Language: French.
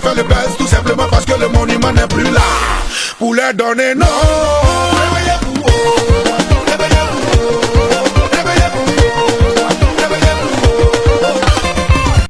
fait le buzz tout simplement parce que le monument n'est plus là. Pour leur donner non